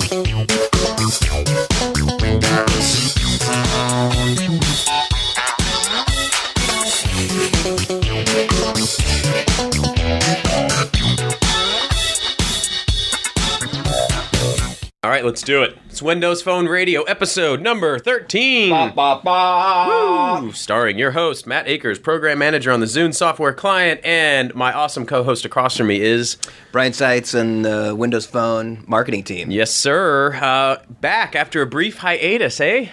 Thank you. Right, let's do it. It's Windows Phone Radio episode number 13. Ba, ba, ba. Woo! Starring your host, Matt Akers, program manager on the Zune software client, and my awesome co host across from me is, Brian Seitz and the Windows Phone marketing team. yes, sir, uh, back after a brief hiatus, eh?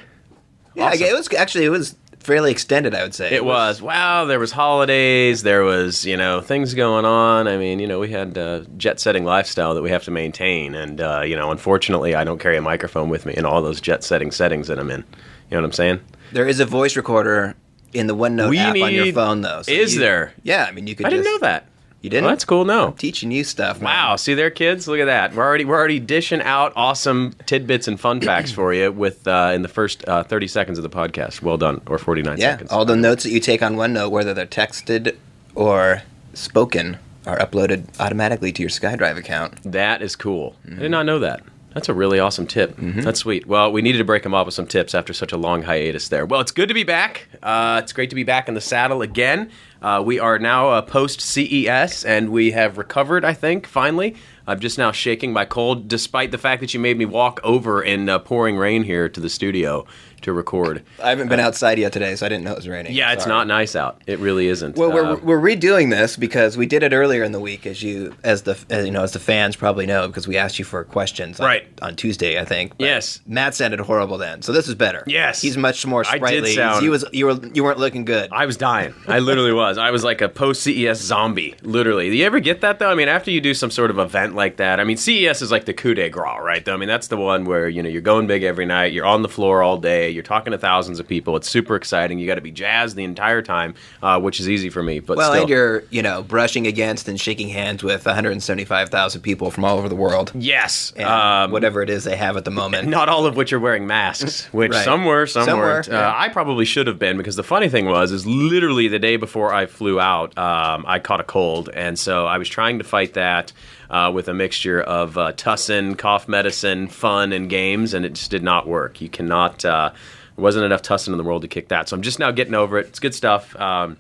Yeah, Awesome. it was actually it was fairly extended, I would say. It was. Wow, there was holidays, there was, you know, things going on. I mean, you know, we had uh, jet-setting lifestyle that we have to maintain. And, uh, you know, unfortunately, I don't carry a microphone with me in all those jet-setting settings that I'm in. You know what I'm saying? There is a voice recorder in the OneNote We app on your phone, though. so Is you- there? Yeah, I mean you could. I didn't know that. You didn't? Well, that's cool. No. Teaching you stuff. man. Wow, see there, kids. Look at that. We're already we're already dishing out awesome tidbits and fun facts for you with uh, in the first uh, thirty seconds of the podcast. Well done, or forty nine Yeah, seconds. all the notes that you take on OneNote, whether they're texted or spoken, are uploaded automatically to your SkyDrive account. That is cool. I Mm-hmm. did not know that. That's a really awesome tip. That's sweet. Well, we needed to break them off with some tips after such a long hiatus there. Well, it's good to be back. Uh, it's great to be back in the saddle again. Uh, we are now uh, post CES, and we have recovered. I think finally. I'm just now shaking my cold, despite the fact that you made me walk over in uh, pouring rain here to the studio to record. I haven't been outside yet today, so I didn't know it was raining. Yeah, it's Sorry. not nice out. It really isn't. Well, Uh, we're, we're redoing this because we did it earlier in the week, as you as the as, you know as the fans probably know, because we asked you for questions on, Right. on Tuesday, I think. But Yes. Matt sounded horrible then, so this is better. Yes. he's much more I did sprightly. sound- You was you were you weren't looking good. I was dying. I literally was. I was like a post CES zombie. Literally. Do you ever get that though? I mean, after you do some sort of event like that, I mean, CES is like the coup de grace, right? Though I mean, that's the one where you know you're going big every night. You're on the floor all day. You're talking to thousands of people. It's super exciting. You got to be jazzed the entire time, uh, which is easy for me. But well, still. and you're you know brushing against and shaking hands with 175,000 people from all over the world, yes, and um, whatever it is they have at the moment. Not all of which are wearing masks, which Right. some were, some, Some were, weren't. yeah. Uh, I probably should have been because the funny thing was, is literally the day before I flew out, um, I caught a cold, and so I was trying to fight that uh, with a mixture of uh, tussin, cough medicine, fun, and games, and it just did not work. You cannot. Uh, there wasn't enough tussin in the world to kick that, so I'm just now getting over it. It's good stuff. Um,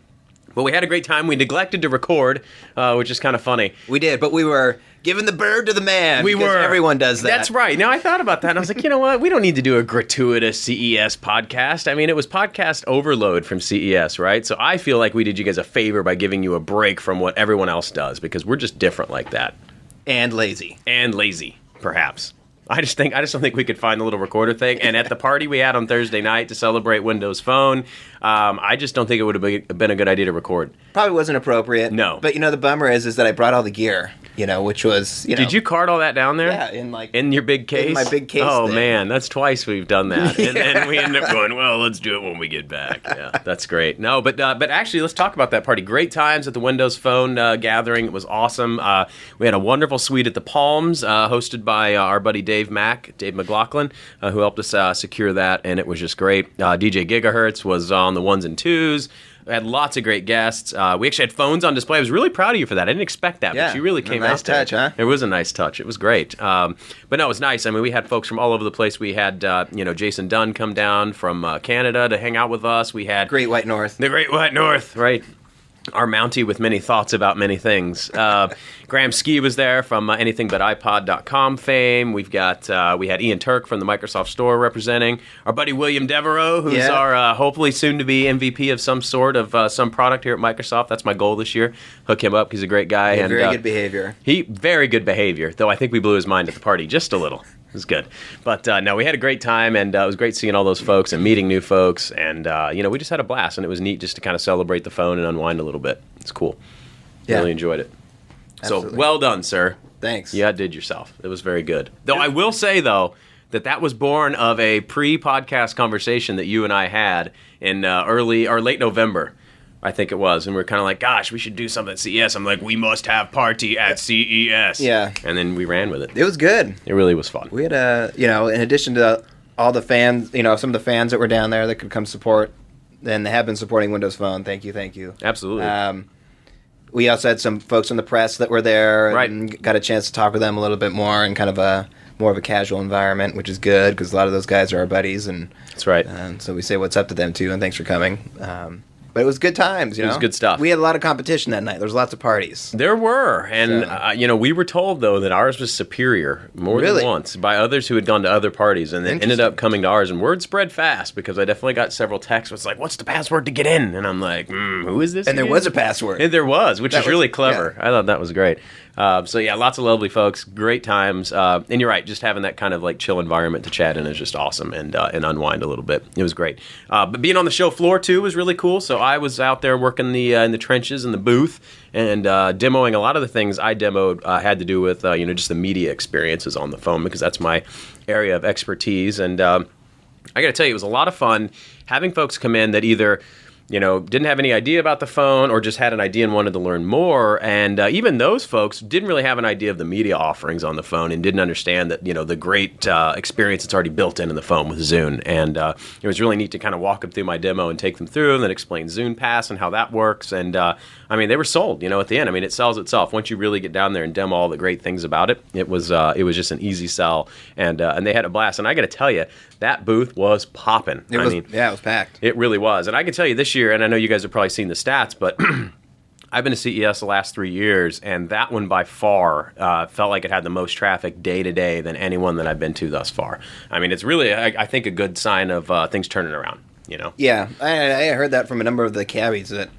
but we had a great time. We neglected to record, uh, which is kind of funny. we did, but we were giving the bird to the man. We were. Everyone does that. That's right. Now I thought about that, and I was like, you know what? We don't need to do a gratuitous CES podcast. I mean, it was podcast overload from CES, right? So I feel like we did you guys a favor by giving you a break from what everyone else does because we're just different like that And lazy. and lazy, perhaps. I just think I just don't think we could find the little recorder thing. And at the party we had on Thursday night to celebrate Windows Phone, um, I just don't think it would have been- been a good idea to record. Probably wasn't appropriate. No. But you know the bummer is is that I brought all the gear, you know, which was you know Did you cart all that down there? Yeah, in like In your big case? my big case Oh thing. man, that's twice we've done that, and then we end up going, well, let's do it when we get back. Yeah, that's great. No, but uh, but actually, let's talk about that party. Great times at the Windows Phone uh, gathering. It was awesome. Uh, we had a wonderful suite at the Palms, uh, hosted by uh, our buddy Dave Mack, Dave McLaughlin, uh, who helped us uh, secure that, and it was just great. Uh, DJ Gigahertz was on the ones and twos. We had lots of great guests. Uh, we actually had phones on display. I was really proud of you for that. I didn't expect that, Yeah, but you really came nice out there. touch, huh? It was a nice touch. It was great. Um, but no, it was nice. I mean, we had folks from all over the place. We had, uh, you know, Jason Dunn come down from uh, Canada to hang out with us. We had Great White North. the Great White North, right? Our Mountie with many thoughts about many things. Uh, Graham Skee was there from uh, anythingbutiPod.com fame. We've got uh, we had Ian Turk from the Microsoft Store representing. Our buddy William Devereaux, who's Yeah. our uh, hopefully soon to be MVP of some sort of uh, some product here at Microsoft. That's my goal this year. Hook him up. He's a great guy. Yeah, and very uh, good behavior. he very good behavior, though I think we blew his mind at the party just a little. It was good, but uh, no, we had a great time, and uh, it was great seeing all those folks and meeting new folks, and uh, you know, we just had a blast, and it was neat just to kind of celebrate the phone and unwind a little bit. It's cool. Yeah. Really enjoyed it. Absolutely. So well done, sir. Thanks. You outdid yourself. It was very good. Though I will say though that that was born of a pre-podcast conversation that you and I had in uh, early or late November. I think it was, and we are kind of like, "Gosh, we should do something at CES." I'm like, "We must have party at CES." Yeah. and then we ran with it. It was good. It really was fun. We had a, you know, in addition to all the fans, you know, some of the fans that were down there that could come support, and they have been supporting Windows Phone. Thank you, thank you. Absolutely. Um, we also had some folks in the press that were there, Right. and got a chance to talk with them a little bit more in kind of a more of a casual environment, which is good because a lot of those guys are our buddies, and That's right. and so we say what's up to them too, and thanks for coming. Um, but it was good times. You It know, was good stuff. We had a lot of competition that night. There was lots of parties. There were, and So- uh, you know, we were told though that ours was superior more Really? than once by others who had gone to other parties, and then ended up coming to ours. And word spread fast because I definitely got several texts. It's like, "What's the password to get in?" And I'm like, mm, "Who is this?" And there was a password. And there was, which That is was- really clever. yeah. I thought that was great. Uh, so yeah, lots of lovely folks, great times, uh, and you're right. Just having that kind of like chill environment to chat in is just awesome and uh, and unwind a little bit. It was great. Uh, but being on the show floor too was really cool. So I was out there working the uh, in the trenches in the booth and demoing a lot of the things I demoed had to do with you know just the media experiences on the phone because that's my area of expertise and. Um, I got to tell you, it was a lot of fun having folks come in that either you know didn't have any idea about the phone or just had an idea and wanted to learn more. And uh, even those folks didn't really have an idea of the media offerings on the phone and didn't understand that you know the great uh, experience that's already built in in the phone with zune. And uh, it was really neat to kind of walk them through my demo and take them through and then explain zune pass and how that works. And uh, i mean they were sold you know at the end. I mean it sells itself. Once you really get down there and demo all the great things about it it was uh, it was just an easy sell. And uh, and they had a blast. And i got to tell you that booth was popping I was mean, yeah, it was packed. it really was. And I can tell you this year, and I know you guys have probably seen the stats, but I've been to CES the last three years, and that one by far uh, felt like it had the most traffic day to day than anyone that I've been to thus far. I mean, it's really, I, I think, a good sign of uh, things turning around. You know, Yeah, I, I heard that from a number of the cabbies that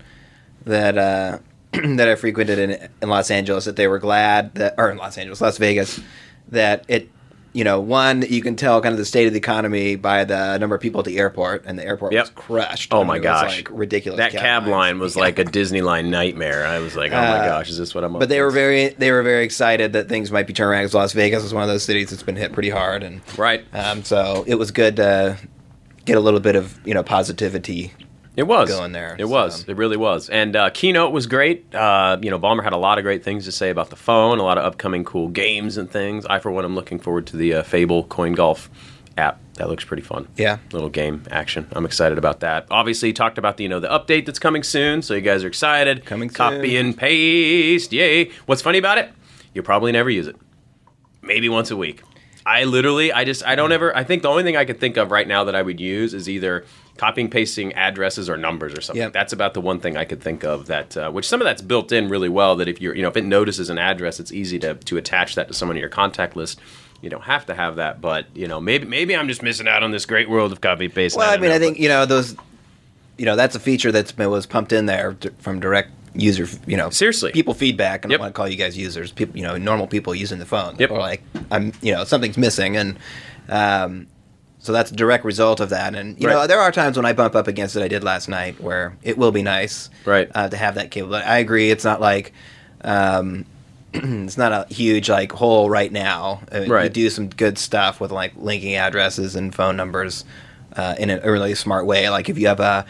that uh, that I frequented in, in Los Angeles that they were glad that, or in Los Angeles, Las Vegas, that it, you know, one you can tell kind of the state of the economy by the number of people at the airport, and the airport Yep. was crushed. Oh my it was, gosh, like ridiculous. That cab line was like a Disneyland nightmare. I was like, oh my Uh, gosh, is this what I'm? But they were very they were very excited that things might be turning around. 'cause Las Vegas is one of those cities that's been hit pretty hard, and right. um, so it was good to get a little bit of you know positivity It was going there, It was. It really was. And uh, keynote was great. Uh, you know, Ballmer had a lot of great things to say about the phone, a lot of upcoming cool games and things. I, for one, am looking forward to the uh, Fable Coin Golf app. That looks pretty fun. Yeah. little game action. I'm excited about that. Obviously, he talked about the you know the update that's coming soon, so you guys are excited. Coming Copy soon. and paste. Yay! What's funny about it? You'll probably never use it. Maybe once a week. I literally, I just, I don't ever. I think the only thing I could think of right now that I would use is either copying, pasting addresses or numbers or something. Yep. That's about the one thing I could think of that, uh, which some of that's built in really well. That if you're, you know, if it notices an address, it's easy to to attach that to someone in your contact list. You don't have to have that, but you know, maybe maybe I'm just missing out on this great world of copy paste. Well, I don't mean, know, I think you know those. You know, that's a feature that's been was pumped in there from direct user. You know, Seriously. people feedback. And Yep. I want to call you guys users. People, you know, normal people using the phone. Yep. Or like, I'm, you know, something's missing, and um, so that's a direct result of that. And you know, there are times when I bump up against it. I did last night where it will be nice, Right. uh, to have that cable. But I agree. It's not like. Um, it's not a huge like hole right now. Uh, Right. do some good stuff with like linking addresses and phone numbers uh, in a really smart way. Like if you have a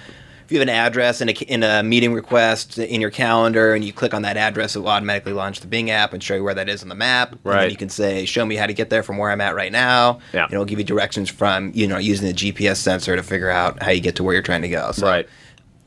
you have an address in a in a meeting request in your calendar and you click on that address, it will automatically launch the Bing app and show you where that is on the map. And Right. then you can say, "Show me how to get there from where I'm at right now." Yeah. And it'll give you directions from you know using the GPS sensor to figure out how you get to where you're trying to go. So right.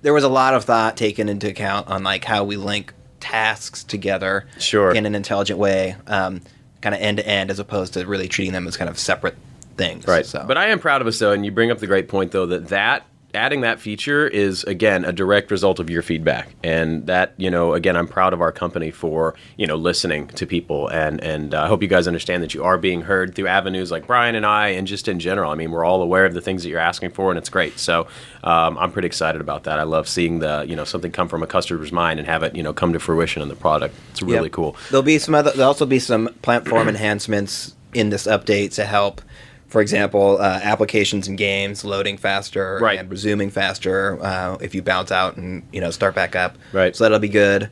there was a lot of thought taken into account on like how we link tasks together Sure. in an intelligent way um, kind of end to end as opposed to really treating them as kind of separate things Right. so But I am proud of us though, and you bring up the great point though that that adding that feature is again a direct result of your feedback, and that you know again I'm proud of our company for you know listening to people, and and uh, I hope you guys understand that you are being heard through avenues like Brian and I, and just in general. I mean, we're all aware of the things that you're asking for, and it's great. So um, I'm pretty excited about that. I love seeing the you know something come from a customer's mind and have it you know come to fruition in the product. It's really Yep. cool. There'll be some other. There'll also be some platform enhancements in this update to help. For example, uh, applications and games loading faster Right. and resuming faster uh, if you bounce out and you know start back up. Right. So that'll be good.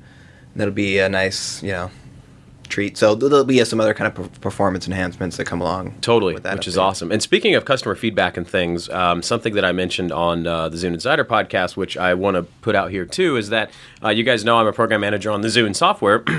That'll be a nice you know treat. So there'll be some other kind of performance enhancements that come along. Totally, with that which is awesome. And speaking of customer feedback and things, um, something that I mentioned on uh, the Zune Insider podcast, which I want to put out here too, is that uh, you guys know I'm a program manager on the Zune software.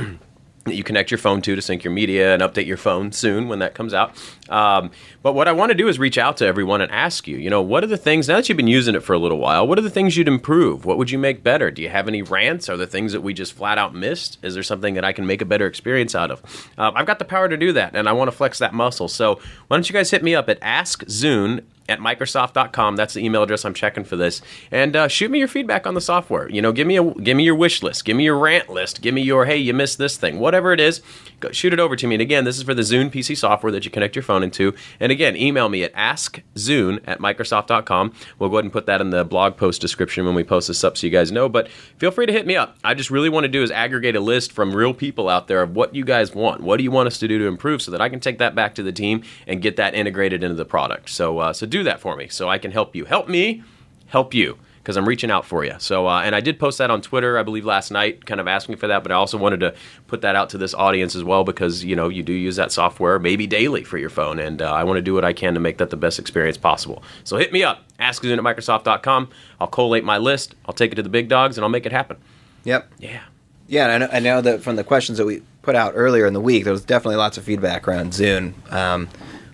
that you connect your phone to to sync your media and update your phone soon when that comes out. Um, but what I want to do is reach out to everyone and ask you, you know, what are the things, now that you've been using it for a little while, what are the things you'd improve? What would you make better? Do you have any rants? Are there things that we just flat out missed? Is there something that I can make a better experience out of? Um, I've got the power to do that, and I want to flex that muscle. So why don't you guys hit me up at Ask Zune at Microsoft.com. That's the email address I'm checking for this. And uh, shoot me your feedback on the software. You know, give me a give me your wish list, give me your rant list, give me your hey, you missed this thing, whatever it is. Go, shoot it over to me. And again, this is for the Zune PC software that you connect your phone into. And again, email me at askzune at Microsoft.com. We'll go ahead and put that in the blog post description when we post this up so you guys know. But feel free to hit me up. I just really want to do is aggregate a list from real people out there of what you guys want. What do you want us to do to improve so that I can take that back to the team and get that integrated into the product. So, uh, so do that for me so I can help you. Help me, help you because I'm reaching out for you. So, uh, and I did post that on Twitter, I believe, last night, kind of asking for that. But I also wanted to put that out to this audience as well because you know you do use that software maybe daily for your phone, and uh, I want to do what I can to make that the best experience possible. So hit me up, askzune at Microsoft.com. I'll collate my list, I'll take it to the big dogs, and I'll make it happen. Yep. Yeah. Yeah, and I know, I know that from the questions that we put out earlier in the week, there was definitely lots of feedback around Zune um,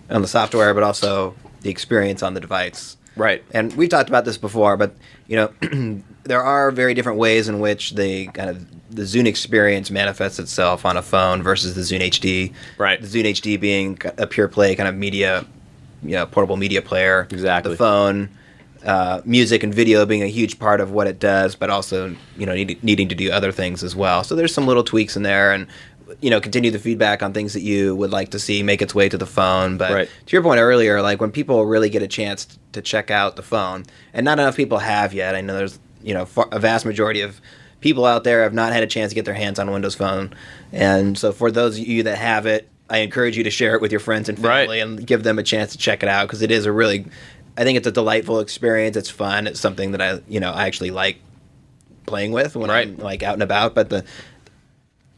on the software, but also the experience on the device. Right. And we've talked about this before, but you know, there are very different ways in which the kind of the Zune experience manifests itself on a phone versus the Zune HD. Right. The Zune HD being a pure play kind of media, you know, portable media player. Exactly. The phone, uh, music and video being a huge part of what it does, but also you know need, needing to do other things as well. So there's some little tweaks in there, and you know continue the feedback on things that you would like to see make its way to the phone. But Right. to your point earlier, like when people really get a chance to check out the phone, and not enough people have yet. I know there's you know far, a vast majority of people out there have not had a chance to get their hands on a Windows Phone, and so for those of you that have it. I encourage you to share it with your friends and Right. family and give them a chance to check it out because it is a really I think it's a delightful experience. It's fun. It's something that I, you know, I actually like playing with when Right. I'm like out and about. But the,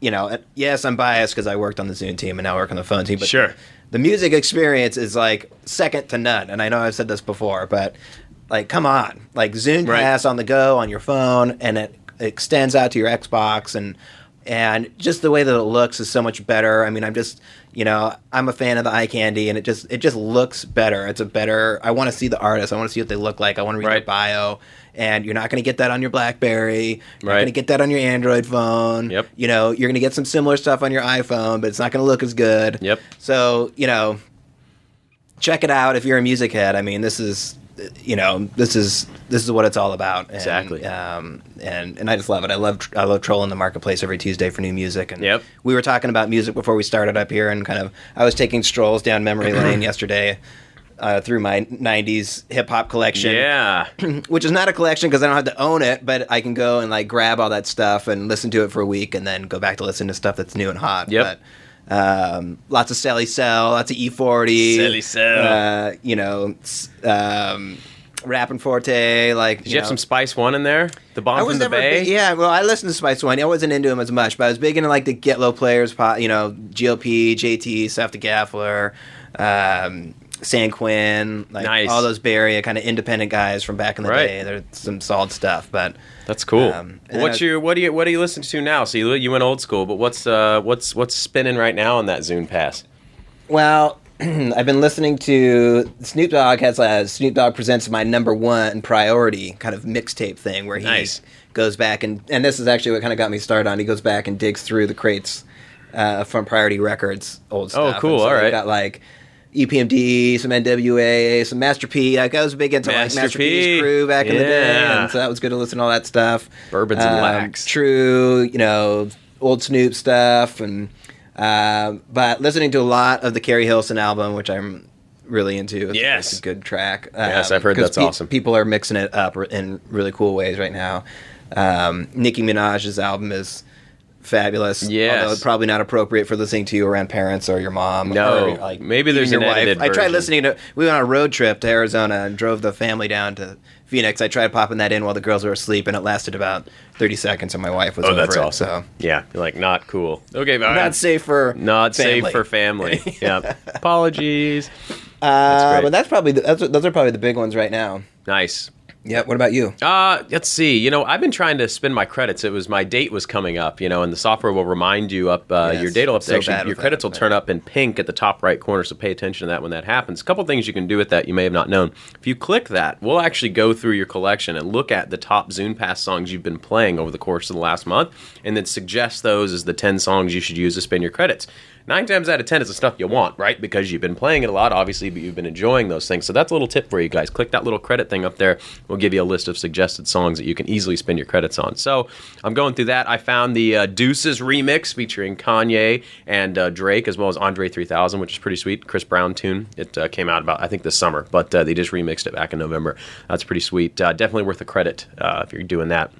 you know, yes, I'm biased because I worked on the Zune team and now I work on the phone team. But Sure. the music experience is like second to none. And I know I've said this before, but like, come on, like Zune Right. Pass on the go on your phone, and it extends out to your Xbox and. And just the way that it looks is so much better. I mean, I'm just, you know, I'm a fan of the eye candy, and it just, it just looks better. It's a better. I want to see the artist. I want to see what they look like. I want to read their bio. And you're not going to get that on your BlackBerry. You're Right. going to get that on your Android phone. Yep. You know, you're going to get some similar stuff on your iPhone, but it's not going to look as good. Yep. So, you know, check it out if you're a music head. I mean, this is, you know, this is this is what it's all about. And, Exactly. Um, and and I just love it. I love I love trolling the marketplace every Tuesday for new music. And Yep. we were talking about music before we started up here, and kind of I was taking strolls down memory lane yesterday. Uh, through my '90s hip hop collection, Yeah. which is not a collection because I don't have to own it, but I can go and like grab all that stuff and listen to it for a week, and then go back to listen to stuff that's new and hot. Yep. But, um, lots of Celly Cel, lots of E40, Celly Cel. uh, you know, um, Rappin' 4-Tay, like Did you have some Spice One in there? The bomb I from the Bay. big- yeah, well, I listened to Spice One. I wasn't into him as much, but I was big into like the Get Low players, you know, GLP, JT, Seth the Gaffler, um, San Quinn, like Nice. all those Bay Area kind of independent guys from back in the Right. day. There's some solid stuff, but That's cool. Um, what's your what do you what do you listen to now? So you you went old school, but what's uh what's what's spinning right now on that Zune Pass? well. I've been listening to Snoop Dogg has a Snoop Dogg presents my number one priority kind of mixtape thing where he Nice. goes back and and this is actually what kind of got me started on. He goes back and digs through the crates uh, from Priority Records old Oh, cool. And so All they've got like EPMD, some NWA, some Master P. Like, I was big into Master like Master P. P's crew back in the day, and so that was good to listen to all that stuff. Bourbons and Um, wax. True, you know, old Snoop stuff, and um, but listening to a lot of the Keri Hilson album, which I'm really into. It's, Yes. it's a good track. Yes, I've heard that's awesome. People are mixing it up in really cool ways right now. Um, Nicki Minaj's album is fabulous. Although probably not appropriate for listening to you around parents or your mom. No. or, like Maybe there's your wife. I tried version. listening to. We went on a road trip to Arizona and drove the family down to Phoenix. I tried popping that in while the girls were asleep, and it lasted about thirty seconds, and my wife was Oh, over that's it, awesome. So Yeah, you're like not cool. Okay, but not safe for not safe family. for family. yeah. Apologies. Uh, great. but that's probably the, that's, those are probably the big ones right now. Nice. Yeah. What about you? Uh, let's see. You know, I've been trying to spend my credits. It was my date was coming up, you know, and the software will remind you up uh, Yes, your date will up so actually your credits that, will turn up in pink at the top right corner, so pay attention to that when that happens. A couple things you can do with that you may have not known. If you click that, we'll actually go through your collection and look at the top Zune Pass songs you've been playing over the course of the last month, and then suggest those as the ten songs you should use to spend your credits. Nine times out of ten, is the stuff you want, right? Because you've been playing it a lot, obviously, but you've been enjoying those things. So that's a little tip for you guys. Click that little credit thing up there. We'll give you a list of suggested songs that you can easily spend your credits on. So I'm going through that. I found the uh, Deuces remix featuring Kanye and uh, Drake, as well as Andre 3000, which is pretty sweet. Chris Brown tune. It uh, came out about I think this summer, but uh, they just remixed it back in November. That's pretty sweet. Uh, definitely worth a credit uh, if you're doing that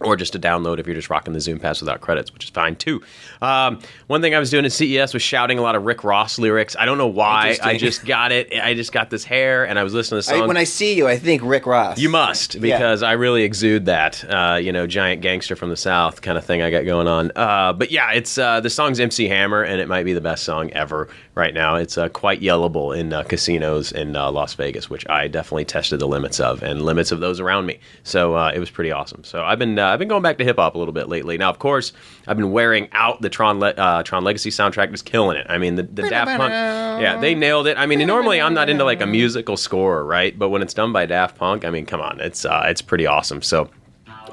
or just a download if you're just rocking the Zune Pass without credits, which is fine too. Um, one thing I was doing at CES was shouting a lot of Rick Ross lyrics. I don't know why. I just got it. I just got this hair, and I was listening to I, songs. when I see you, I think Rick Ross. You must, because I really exude that, uh, you know, giant gangster from the South kind of thing I got going on. Uh, but yeah, it's uh, the song's MC Hammer, and it might be the best song ever right now. It's uh, quite yellable in uh, casinos in uh, Las Vegas, which I definitely tested the limits of and limits of those around me. So uh, it was pretty awesome. So I've been uh, I've been going back to hip hop a little bit lately. Now, of course, I've been wearing out the Tron Le- uh, Tron Legacy soundtrack, just killing it. I mean, the, the Daft Punk, yeah, they nailed it. I mean, normally I'm not into like a musical score, right? But when it's done by Daft Punk, I mean, come on, it's uh, it's pretty awesome. So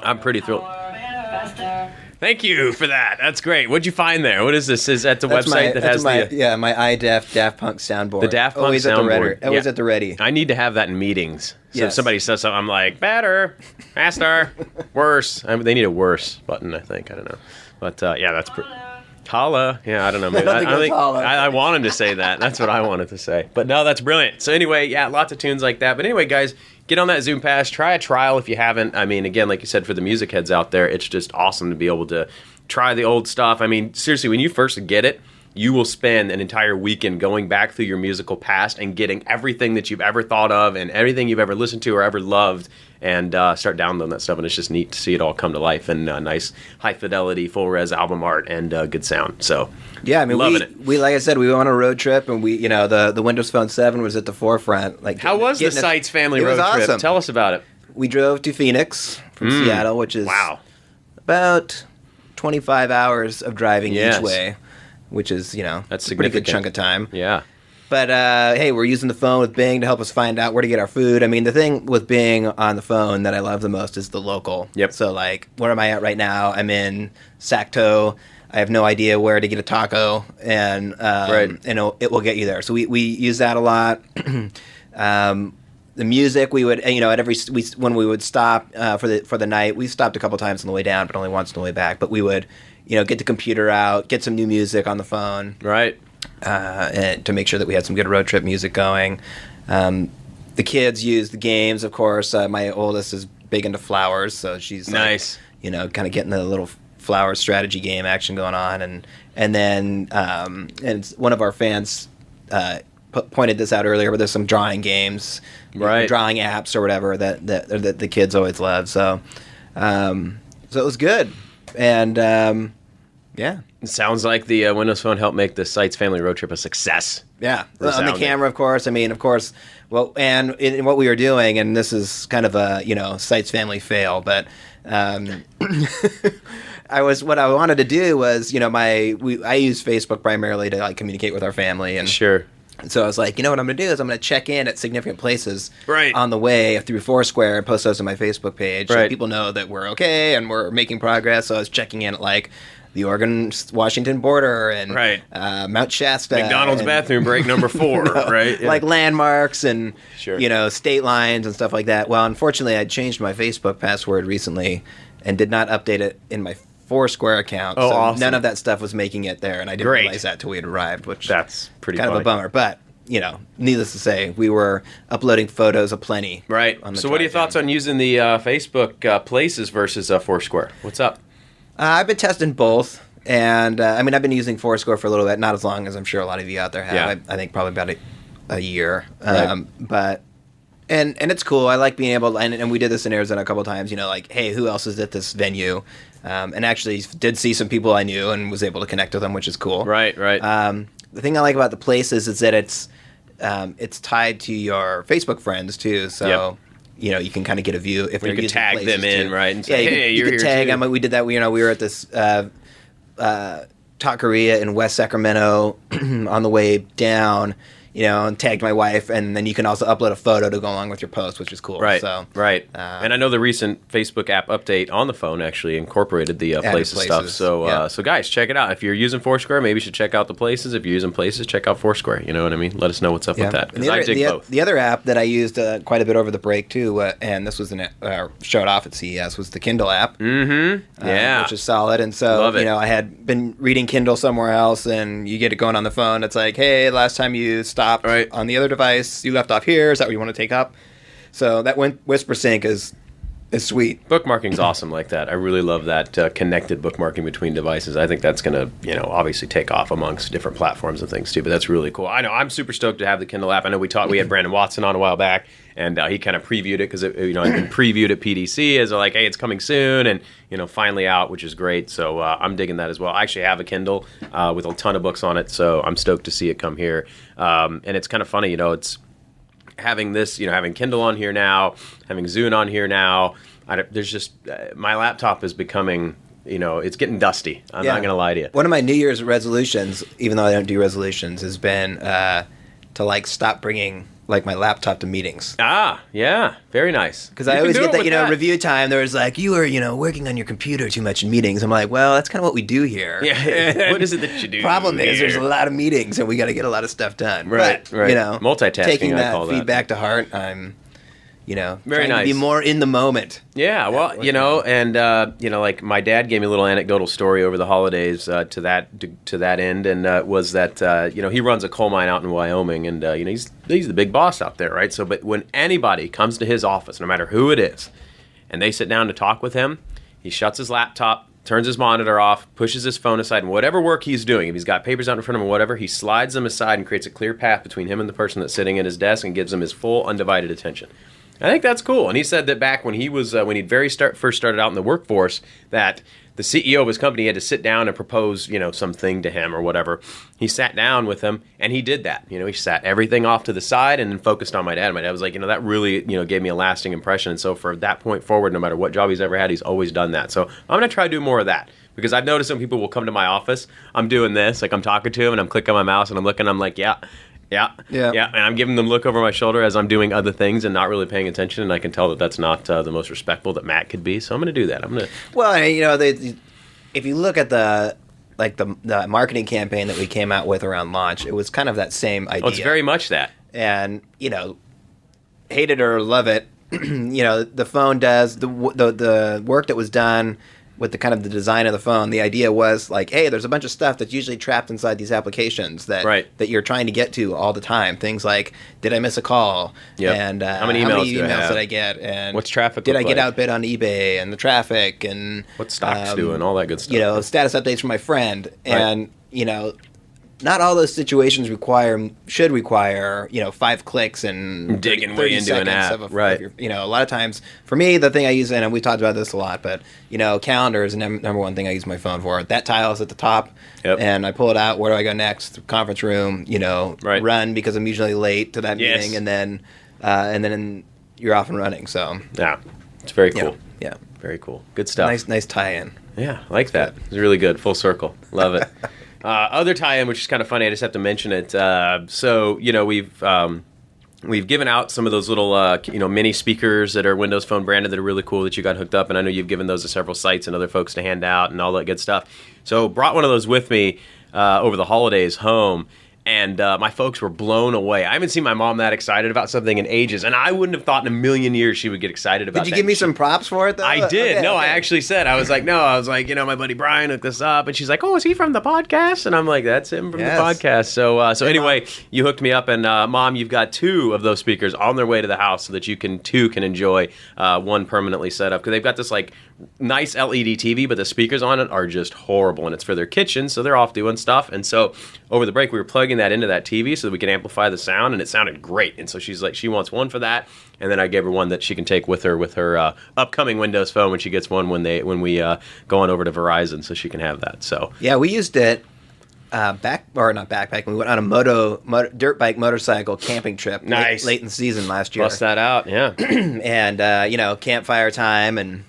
I'm pretty thrilled. Thank you for that. That's great. What'd you find there? What is this? Is that the That's website my, that has my, the? yeah, my iDef Daft Punk soundboard. The Daft Punk always at the soundboard. ready. Always Yeah. at the ready. I need to have that in meetings. So if somebody says something, I'm like, better, faster, worse. I mean, they need a worse button, I think. I don't know. But uh, yeah, that's pretty. Holla. Yeah, I don't know. Maybe, I I, think I, it was think. I, I wanted to say that. That's what I wanted to say. But no, that's brilliant. So anyway, yeah, lots of tunes like that. But anyway, guys, get on that Zune Pass. Try a trial if you haven't. I mean, again, like you said, for the music heads out there, it's just awesome to be able to try the old stuff. I mean, seriously, when you first get it, you will spend an entire weekend going back through your musical past and getting everything that you've ever thought of and everything you've ever listened to or ever loved and uh, start downloading that stuff. And it's just neat to see it all come to life and uh, nice high fidelity, full res album art and uh, good sound. So, Yeah, I mean, loving we, it. we like I said, we went on a road trip, and we, you know, the the Windows Phone Seven was at the forefront. Like, How was the Seitz family it road was trip? awesome. Tell us about it. We drove to Phoenix from Seattle, which is Wow. about twenty five hours of driving Yes. each way, which is you know That's a pretty good chunk of time. Yeah. But uh, hey, we're using the phone with Bing to help us find out where to get our food. I mean, the thing with Bing on the phone that I love the most is the local. Yep. So like, where am I at right now? I'm in Sacto. I have no idea where to get a taco, and um, Right. and it'll, it will get you there. So we, we use that a lot. um, the music we would you know at every we when we would stop uh, for the for the night we stopped a couple times on the way down but only once on the way back but we would you know get the computer out get some new music on the phone Right. Uh, to make sure that we had some good road trip music going. Um, the kids use the games, of course. Uh, my oldest is big into flowers, so she's like, Nice. you know, kind of getting the little flower strategy game action going on, and and then um, and one of our fans uh, p- pointed this out earlier, but there's some drawing games, Right. Drawing apps or whatever that that, that the kids always love. So, um, so it was good, and um, yeah. It sounds like the uh, Windows Phone helped make the Seitz family road trip a success. Yeah, on the camera, of course. I mean, of course. Well, and in, in what we were doing, and this is kind of a you know Seitz family fail, but um, I was what I wanted to do was you know my we I use Facebook primarily to like communicate with our family, and Sure. so I was like, you know what I'm going to do is I'm going to check in at significant places Right. on the way through Foursquare and post those on my Facebook page so people know that we're okay and we're making progress. So I was checking in at like the Oregon Washington border and Right. uh, Mount Shasta, McDonald's and- bathroom break number four, right? Yeah. like landmarks and Sure. you know state lines and stuff like that. Well, unfortunately, I changed my Facebook password recently and did not update it in my Foursquare account. Oh, so awesome. none of that stuff was making it there, and I didn't Great. realize that till we had arrived, which That's pretty kind of a bummer. But you know, needless to say, we were uploading photos aplenty. Right. on the So, what are your drive thoughts on using the uh, Facebook uh, Places versus uh, Foursquare? What's up? Uh, I've been testing both. And uh, I mean, I've been using Foursquare for a little bit, not as long as I'm sure a lot of you out there have. Yeah. I, I think probably about a, a year. Right. Um, but and and it's cool. I like being able, to, and, and we did this in Arizona a couple times. You know, like, hey, who else is at this venue? Um, and actually, did see some people I knew and was able to connect with them, which is cool. Right. Right. Um, the thing I like about the places is that it's um, it's tied to your Facebook friends too. So. You know you can kind of get a view if You can tag them in, too. right, and yeah, say, you "Hey, you you're can tag too." them. We did that. You know, we were at this. Uh, uh, taqueria in West Sacramento on the way down. You know, and tagged my wife, and then you can also upload a photo to go along with your post, which is cool. Right. So right. uh, and I know the recent Facebook app update on the phone actually incorporated the uh, Added places, stuff. So, yeah. uh, so guys, check it out. If you're using Foursquare, maybe you should check out the places. If you're using places, check out Foursquare. You know what I mean? Let us know what's up with that. The, I other, the, both. the other app that I used uh, quite a bit over the break too, uh, and this was an uh, showed off at CES, was the Kindle app. mm-hmm. uh, Yeah. which is solid. And so, Love it. you know, I had been reading Kindle somewhere else, and you get it going on the phone. It's like, hey, last time you stopped Right. on the other device, you left off here. Is that what you want to take up? So that Whisper Sync is is sweet. Bookmarking's awesome like that. I really love that uh, connected bookmarking between devices. I think that's going to, you know, obviously take off amongst different platforms and things too. But that's really cool. I know I'm super stoked to have the Kindle app. I know we talked. We had Brandon Watson on a while back, and uh, he kind of previewed it because you know it's been previewed at PDC as like, hey, it's coming soon, and you know, finally out, which is great. So uh, I'm digging that as well. I actually have a Kindle uh, with a ton of books on it, so I'm stoked to see it come here. Um, and it's kind of funny, you know, it's having this, you know, having Kindle on here now, having Zune on here now. There's just uh, my laptop is becoming, you know, it's getting dusty. I'm not gonna lie to you. One of my New Year's resolutions, even though I don't do resolutions, has been uh, to like stop bringing like my laptop to meetings. Ah, yeah, very nice. Because I always get that, you know, review time. There was like, you were, you know, working on your computer too much in meetings. I'm like, well, that's kind of what we do here. Yeah, what is it that you do? Problem is, there's a lot of meetings, and we got to get a lot of stuff done. Right, But, right. You know, Multitasking, Taking that call that. feedback to heart, I'm, you know, Very trying to be more in the moment. Yeah, well, you know, and uh, you know, like my dad gave me a little anecdotal story over the holidays uh, to that to, to that end, and uh, was that uh, you know he runs a coal mine out in Wyoming, and uh, you know he's he's the big boss out there, right? So, but when anybody comes to his office, no matter who it is, and they sit down to talk with him, he shuts his laptop, turns his monitor off, pushes his phone aside, and whatever work he's doing, if he's got papers out in front of him or whatever, he slides them aside and creates a clear path between him and the person that's sitting at his desk and gives him his full undivided attention. I think that's cool. And he said that back when he was uh, when he very start first started out in the workforce, that the CEO of his company had to sit down and propose, you know, something to him or whatever. He sat down with him and he did that. You know, he sat everything off to the side and then focused on my dad. My dad was like, you know, that really, you know, gave me a lasting impression. And so for that point forward, no matter what job he's ever had, he's always done that. So I'm gonna try to do more of that. Because I've noticed some people will come to my office, I'm doing this, like I'm talking to him and I'm clicking my mouse and I'm looking, I'm like, yeah, yeah, Yeah. yeah, and I'm giving them look over my shoulder as I'm doing other things and not really paying attention, and I can tell that that's not uh, the most respectful that Matt could be. So I'm going to do that. I'm going to. Well, you know, they, if you look at the like the the marketing campaign that we came out with around launch, it was kind of that same idea. Oh, it's very much that. and you know, hate it or love it, you know, the phone does the the the work that was done with the kind of the design of the phone. The idea was like, hey, there's a bunch of stuff that's usually trapped inside these applications that Right. that you're trying to get to all the time. Things like, did I miss a call? Yep. And uh, How many emails do I did I get? And What's traffic Did I get like? outbid on eBay and the traffic and What stocks um, doing, all that good stuff. you know, status updates from my friend, and you know, not all those situations require should require you know five clicks and Digging 30 way into an app, of a- of your- you know, a lot of times for me, the thing I use, and we talked about this a lot, but you know, calendar is the number one thing I use my phone for. That tile is at the top, Yep. and I pull it out. Where do I go next? Conference room. You know, Right. run because I'm usually late to that Yes. meeting, and then uh, and then you're off and running. So yeah, it's very yeah, cool. yeah, Very cool. Good stuff. nice nice tie-in. Yeah, I like that. It's really good. Full circle. Love it. uh, other tie-in, which is kind of funny. I just have to mention it. Uh, so you know we've. Um, We've given out some of those little, uh, you know, mini speakers that are Windows Phone branded that are really cool that you got hooked up, and I know you've given those to several sites and other folks to hand out and all that good stuff. So brought one of those with me uh, over the holidays home, and uh, my folks were blown away. I haven't seen my mom that excited about something in ages, and I wouldn't have thought in a million years she would get excited about. Did you that. give me some props for it though? I did. Okay, no, I actually said I was like, no, I was like, you know, my buddy Brian hooked this up, and she's like, oh, is he from the podcast? And I'm like, that's him from Yes. the podcast. So, uh, so Hey, anyway, you hooked me up, and uh, mom, you've got two of those speakers on their way to the house, so that you can two can enjoy uh, one permanently set up because they've got this like nice LED TV, but the speakers on it are just horrible, and it's for their kitchen, so they're off doing stuff. And so over the break, we were plugging that into that TV so that we can amplify the sound, and it sounded great. And so she's like, she wants one for that, and then I gave her one that she can take with her with her uh, upcoming Windows phone when she gets one when they when we uh, go on over to Verizon, so she can have that. So Yeah, we used it uh, back or not backpacking. We went on a moto, moto dirt bike motorcycle camping trip. late- Nice. late, in the season last year, bust that out, yeah, and uh, you know campfire time and.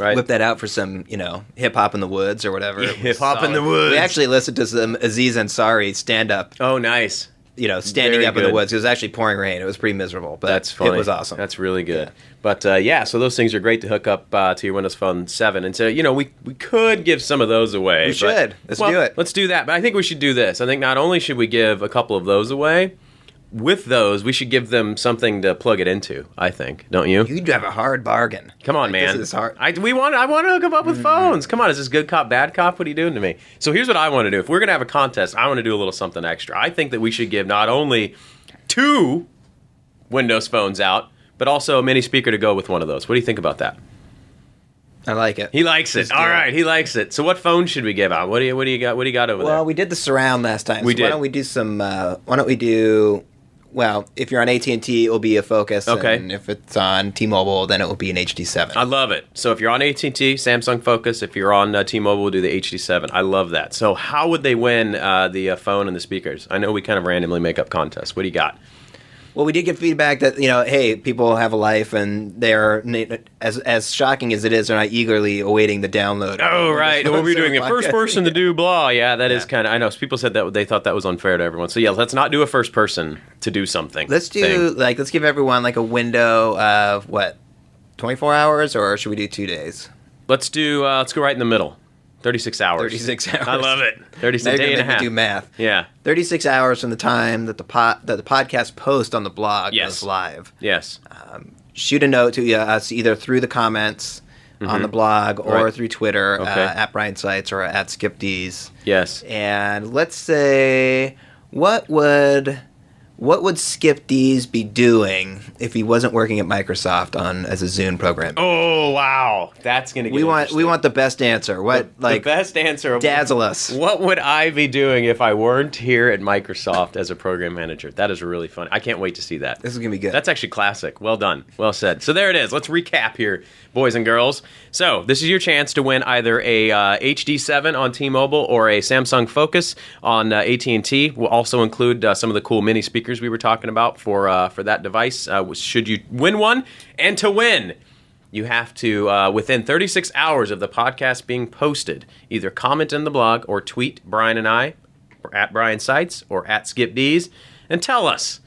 Right. Whip that out for some, you know, hip hop in the woods or whatever. Yeah, hip-hop in the woods. We actually listened to some Aziz Ansari stand up Oh, nice. you know, standing Very up in the good. woods. It was actually pouring rain. It was pretty miserable, but That's funny. it was awesome. That's really good. But uh, yeah, so those things are great to hook up uh, to your Windows Phone 7. And so, you know, we, we could give some of those away. We but- should. Let's well, do it. Let's do that. But I think we should do this. I think not only should we give a couple of those away, with those, we should give them something to plug it into, I think. Don't you? You'd have a hard bargain. Come on, Like, man. This is hard. I we want I want to hook them up with phones. Come on, is this good cop bad cop? What are you doing to me? So here's what I want to do. If we're gonna have a contest, I want to do a little something extra. I think that we should give not only two Windows phones out, but also a mini speaker to go with one of those. What do you think about that? I like it. He likes it. All it. he likes it. So what phone should we give out? What do you what do you got? What do you got over Well, there? Well, we did the surround last time. We so did. Why don't we do some? Uh, why don't we do? Well, if you're on AT and T, it will be a Focus. Okay. And if it's on T-Mobile, then it will be an HD7. I love it. So if you're on AT&T, Samsung Focus, if you're on uh, T-Mobile, we'll do the HD7. I love that. So how would they win uh, the uh, phone and the speakers? I know we kind of randomly make up contests. What do you got? Well, we did get feedback that you know, hey, people have a life, and they're as as shocking as it is, they're not eagerly awaiting the download. Oh, right. We'll be doing a first person to do blah. Yeah, that is Yeah. kind of. I know people said that they thought that was unfair to everyone. So yeah, let's not do a first person to do something. Let's do thing. like let's give everyone like a window of what, twenty four hours, or should we do two days? Let's do. Uh, let's go right in the middle. Thirty-six hours. Thirty six hours. I love it. Now Thirty-six you're day and a half. do math. Yeah. Thirty six hours from the time that the pot that the podcast post on the blog Yes. goes live. Yes. shoot a note to uh, us either through the comments on the blog or Mm-hmm. Right. through Twitter Okay. uh, at Brian Seitz or at Skip D's. Yes. And let's say, what would what would Skip D's be doing if he wasn't working at Microsoft on as a Zune program? Oh wow, that's gonna. Get we want we want the best answer. What the like best answer. Dazzle us? What would I be doing if I weren't here at Microsoft as a program manager? That is really fun. I can't wait to see that. This is gonna be good. That's actually classic. Well done. Well said. So there it is. Let's recap here, boys and girls. So this is your chance to win either a uh, HD7 on T-Mobile or a Samsung Focus on uh, AT&T. We'll also include uh, some of the cool mini speakers we were talking about for uh, for that device. Uh, should you win one, and to win. You have to, uh, within 36 hours of the podcast being posted, either comment in the blog or tweet Brian and I, or at Brian Seitz or at Skip D's, and tell us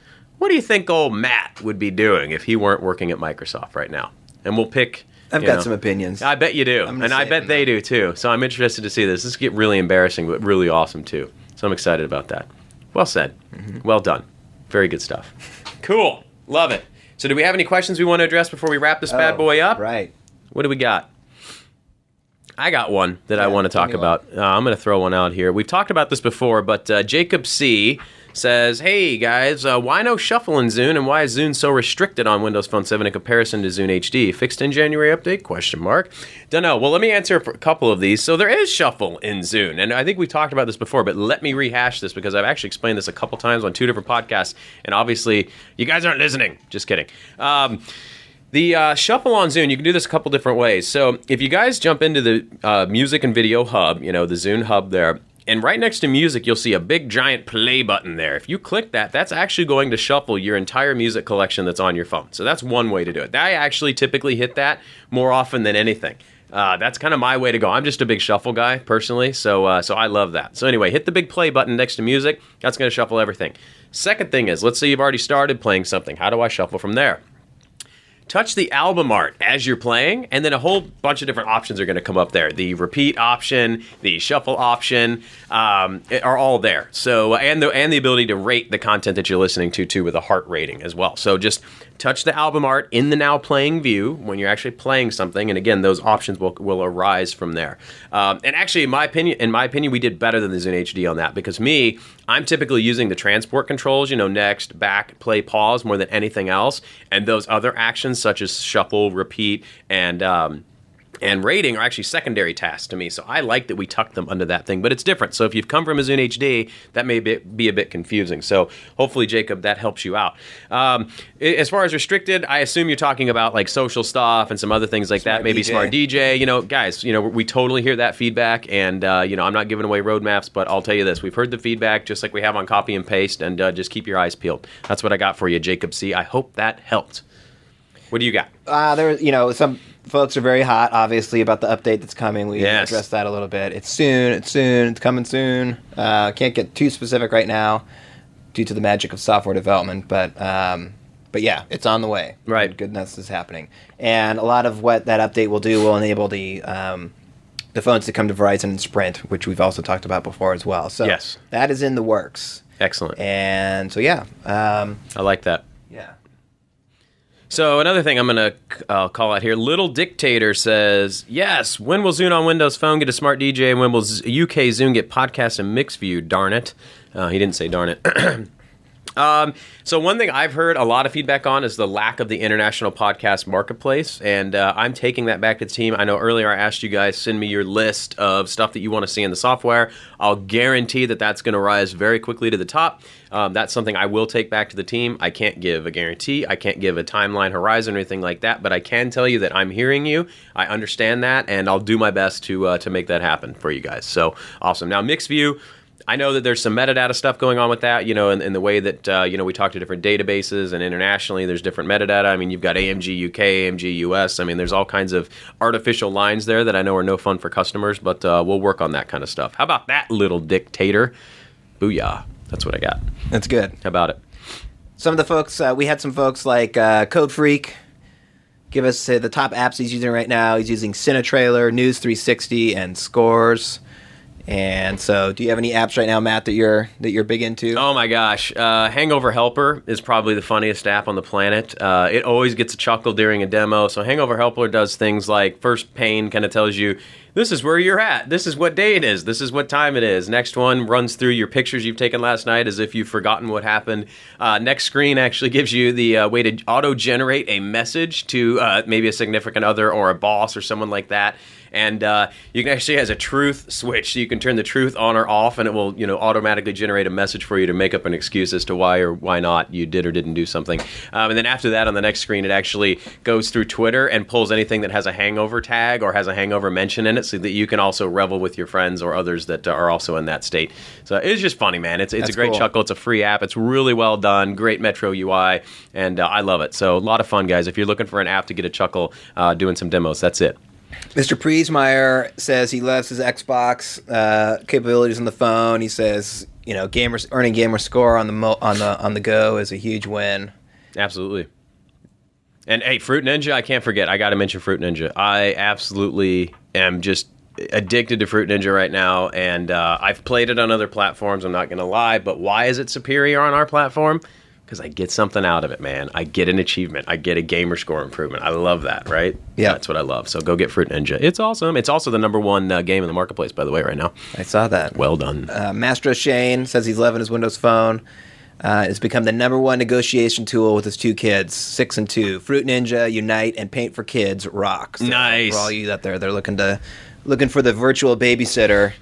what do you think old Matt would be doing if he weren't working at Microsoft right now? And we'll pick. I've got know- some opinions. I bet you do, and I bet they do too. So I'm interested to see this. This get really embarrassing, but really awesome too. So I'm excited about that. Well said. Mm-hmm. Well done. Very good stuff. Cool. Love it. So do we have any questions we want to address before we wrap this bad Oh, boy up? Right. What do we got? I got one that I want to talk about. Uh, I'm going to throw one out here. We've talked about this before, but uh, Jacob C says, "Hey guys, uh, why no shuffle in Zune, and why is Zune so restricted on Windows Phone 7 in comparison to Zune HD? Fixed in January update? Question mark. Don't know. Well, let me answer a couple of these. So there is shuffle in Zune, and I think we talked about this before, but let me rehash this because I've actually explained this a couple times on two different podcasts, and obviously you guys aren't listening. Just kidding." Um, the uh, shuffle on Zune, you can do this a couple different ways. So if you guys jump into the uh, music and video hub, you know, the Zune hub there, and right next to music, you'll see a big giant play button there. If you click that, that's actually going to shuffle your entire music collection that's on your phone. So that's one way to do it. I actually typically hit that more often than anything. Uh, that's kind of my way to go. I'm just a big shuffle guy personally, so uh, so I love that. So anyway, hit the big play button next to music. That's going to shuffle everything. Second thing is, let's say you've already started playing something. How do I shuffle from there? Touch the album art as you're playing, and then a whole bunch of different options are going to come up there. The repeat option, the shuffle option, um, are all there. So and the and the ability to rate the content that you're listening to too with a heart rating as well. So just touch the album art in the now playing view when you're actually playing something, and again, those options will will arise from there. Um, and actually, in my opinion, in my opinion, we did better than the Zune HD on that because me, I'm typically using the transport controls, you know, next, back, play, pause more than anything else, and those other actions such as shuffle, repeat, and um, and rating are actually secondary tasks to me. So I like that we tuck them under that thing, but it's different. So if you've come from a Zune HD, that may be, be a bit confusing. So hopefully, Jacob, that helps you out. Um, as far as restricted, I assume you're talking about like social stuff and some other things like that. Maybe DJ. smart DJ. You know, guys, you know, we totally hear that feedback, and uh, you know, I'm not giving away roadmaps, but I'll tell you this: we've heard the feedback just like we have on copy and paste, and uh, just keep your eyes peeled. That's what I got for you, Jacob C. I hope that helped. What do you got? Uh, there, you know, some folks are very hot, obviously, about the update that's coming. We Yes. addressed that a little bit. It's soon. It's soon. It's coming soon. Uh, can't get too specific right now. due to the magic of software development. But um, but yeah, it's on the way. Right. goodness is happening, and a lot of what that update will do will enable the um, the phones to come to Verizon and Sprint, which we've also talked about before as well. So Yes. that is in the works, Excellent. and so yeah, um, I like that. So another thing I'm gonna uh, call out here. Little Dictator says, "Yes, when will Zune on Windows Phone get a smart DJ, and when will Z- UK Zune get podcast and Mixview? Darn it!" Uh, he didn't say darn it. Um, so one thing I've heard a lot of feedback on is the lack of the international podcast marketplace, and uh, I'm taking that back to the team. I know earlier I asked you guys send me your list of stuff that you want to see in the software. I'll guarantee that that's going to rise very quickly to the top. Um, that's something I will take back to the team. I can't give a guarantee. I can't give a timeline horizon or anything like that, but I can tell you that I'm hearing you. I understand that, and I'll do my best to uh, to make that happen for you guys. So awesome. Now mixed view. I know that there's some metadata stuff going on with that, you know, in, in the way that, uh, you know, we talk to different databases and internationally there's different metadata. I mean, you've got AMG UK, AMG US. I mean, there's all kinds of artificial lines there that I know are no fun for customers, but uh, we'll work on that kind of stuff. How about that little dictator? Booyah. That's what I got. That's good. How about it? Some of the folks, uh, we had some folks like uh, Code Freak give us the top apps he's using right now. He's using CineTrailer, News 360, and Scores. And so, do you have any apps right now, Matt, that you're that you're big into? Oh my gosh, uh, Hangover Helper is probably the funniest app on the planet. Uh, it always gets a chuckle during a demo. So Hangover Helper does things like first pane kind of tells you this is where you're at, this is what day it is, this is what time it is. Next one runs through your pictures you've taken last night as if you've forgotten what happened. Uh, next screen actually gives you the uh, way to auto generate a message to uh, maybe a significant other or a boss or someone like that and uh, you can actually has a truth switch, so you can turn the truth on or off, and it will you know automatically generate a message for you to make up an excuse as to why or why not you did or didn't do something. Um, and then after that, on the next screen, it actually goes through Twitter and pulls anything that has a hangover tag or has a hangover mention in it, so that you can also revel with your friends or others that are also in that state. So it's just funny, man. It's it's That's a great cool. chuckle. It's a free app. It's really well done. Great Metro UI, and uh, I love it. So a lot of fun, guys. If you're looking for an app to get a chuckle uh, doing some demos, that's it. Mr. Priesmeyer says he loves his Xbox uh, capabilities on the phone. He says, you know, gamer earning gamer score on the mo- on the on the go is a huge win. Absolutely. And hey, Fruit Ninja, I can't forget. I got to mention Fruit Ninja. I absolutely am just addicted to Fruit Ninja right now, and uh, I've played it on other platforms. I'm not going to lie, but why is it superior on our platform? Because I get something out of it, man. I get an achievement. I get a gamer score improvement. I love that, right? Yeah. that's what I love. So go get Fruit Ninja. It's awesome. It's also the number one uh, game in the marketplace, by the way, right now. I saw that. Well done. Uh, Mastro Shane says he's loving his Windows Phone. Uh, it's become the number one negotiation tool with his two kids, six and two. Fruit Ninja, Unite, and Paint for Kids rocks. So Nice. For all you out there, they're looking to looking for the virtual babysitter.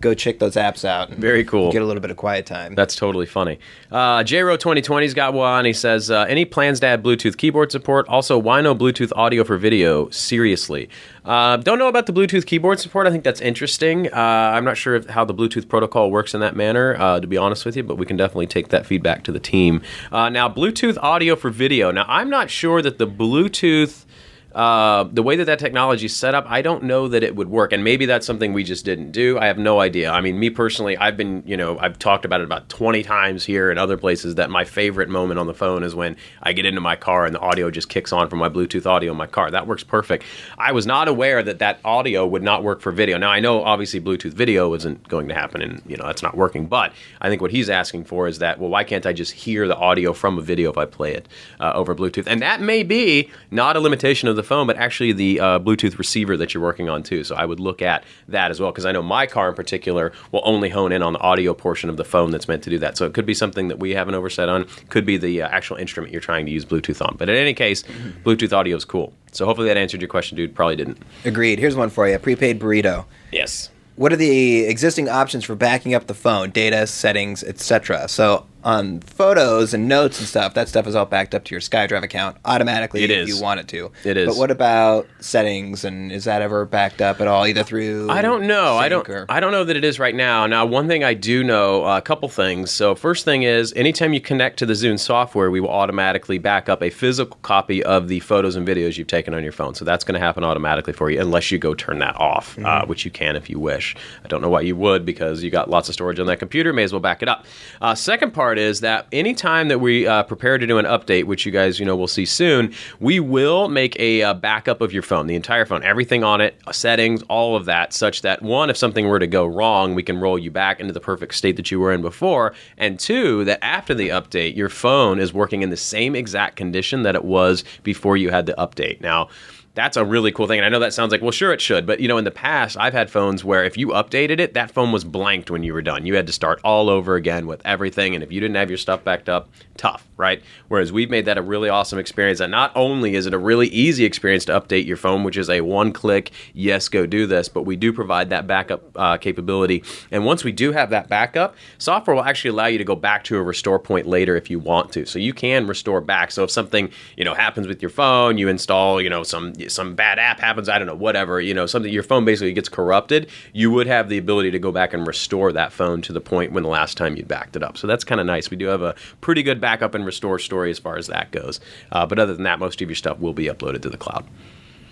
Go check those apps out. and Very cool. Get a little bit of quiet time. That's totally funny. Uh, JRO 2020's got one. He says, uh, any plans to add Bluetooth keyboard support? Also, why no Bluetooth audio for video? Seriously. Uh, don't know about the Bluetooth keyboard support. I think that's interesting. Uh, I'm not sure if, how the Bluetooth protocol works in that manner, uh, to be honest with you, but we can definitely take that feedback to the team. Uh, now, Bluetooth audio for video. Now, I'm not sure that the Bluetooth uh, the way that that technology is set up, I don't know that it would work. And maybe that's something we just didn't do. I have no idea. I mean, me personally, I've been, you know, I've talked about it about 20 times here and other places that my favorite moment on the phone is when I get into my car and the audio just kicks on from my Bluetooth audio in my car. That works perfect. I was not aware that that audio would not work for video. Now, I know obviously Bluetooth video isn't going to happen and, you know, that's not working. But I think what he's asking for is that, well, why can't I just hear the audio from a video if I play it uh, over Bluetooth? And that may be not a limitation of the phone, but actually the uh, Bluetooth receiver that you're working on too. So I would look at that as well because I know my car in particular will only hone in on the audio portion of the phone that's meant to do that. So it could be something that we have an oversight on. Could be the uh, actual instrument you're trying to use Bluetooth on. But in any case, Bluetooth audio is cool. So hopefully that answered your question, dude. Probably didn't. Agreed. Here's one for you prepaid burrito. Yes. What are the existing options for backing up the phone, data, settings, etc.? So on photos and notes and stuff, that stuff is all backed up to your SkyDrive account automatically It if is. you want it to. It is. But what about settings and is that ever backed up at all, either through? I don't know. I don't. or- I don't know that it is right now. Now, one thing I do know, uh, a couple things. So, first thing is, anytime you connect to the Zune software, we will automatically back up a physical copy of the photos and videos you've taken on your phone. So that's going to happen automatically for you, unless you go turn that off, uh, which you can if you wish. I don't know why you would, because you got lots of storage on that computer. May as well back it up. Uh, second part part is that anytime that we uh, prepare to do an update, which you guys you know will see soon, we will make a uh, backup of your phone, the entire phone, everything on it, settings, all of that, such that one, if something were to go wrong, we can roll you back into the perfect state that you were in before, and two, that after the update, your phone is working in the same exact condition that it was before you had the update. Now that's a really cool thing. And I know that sounds like, well, sure, it should. But, you know, in the past, I've had phones where if you updated it, that phone was blanked when you were done. You had to start all over again with everything. And if you didn't have your stuff backed up, tough, right? Whereas we've made that a really awesome experience. And not only is it a really easy experience to update your phone, which is a one click, yes, go do this, but we do provide that backup uh, capability. And once we do have that backup, software will actually allow you to go back to a restore point later if you want to. So you can restore back. So if something, you know, happens with your phone, you install, you know, some some bad app happens, I don't know, whatever, you know, something your phone basically gets corrupted, you would have the ability to go back and restore that phone to the point when the last time you backed it up. So that's kind of nice. We do have a pretty good backup and restore story as far as that goes. Uh, but other than that, most of your stuff will be uploaded to the cloud.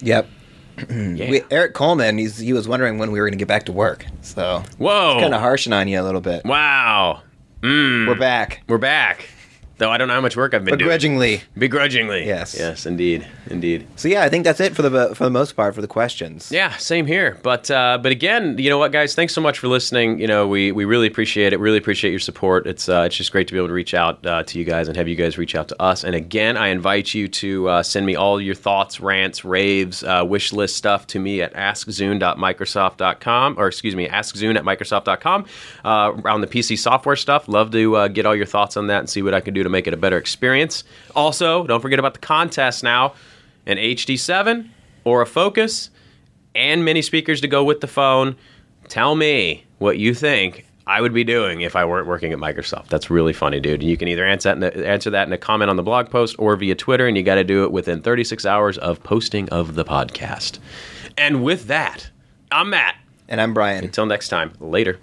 Yep. Yeah. We, Eric Coleman, he's, he was wondering when we were going to get back to work. So Whoa. kind of harshing on you a little bit. wow. Mm. We're back. We're back. Though I don't know how much work I've been doing. Begrudgingly. Begrudgingly. Yes. Yes, indeed. Indeed. So yeah, I think that's it for the for the most part for the questions. Yeah, same here. But uh, but again, you know what, guys? Thanks so much for listening. You know, we, we really appreciate it. Really appreciate your support. It's uh, it's just great to be able to reach out uh, to you guys and have you guys reach out to us. And again, I invite you to uh, send me all your thoughts, rants, raves, uh, wish list stuff to me at askzune.microsoft.com or excuse me, askzune at microsoft.com uh, around the PC software stuff. Love to uh, get all your thoughts on that and see what I can do to make it a better experience. Also, don't forget about the contest now an HD7 or a Focus and mini speakers to go with the phone. Tell me what you think I would be doing if I weren't working at Microsoft. That's really funny, dude. You can either answer that, in a, answer that in a comment on the blog post or via Twitter, and you got to do it within 36 hours of posting of the podcast. And with that, I'm Matt. And I'm Brian. Until next time, later.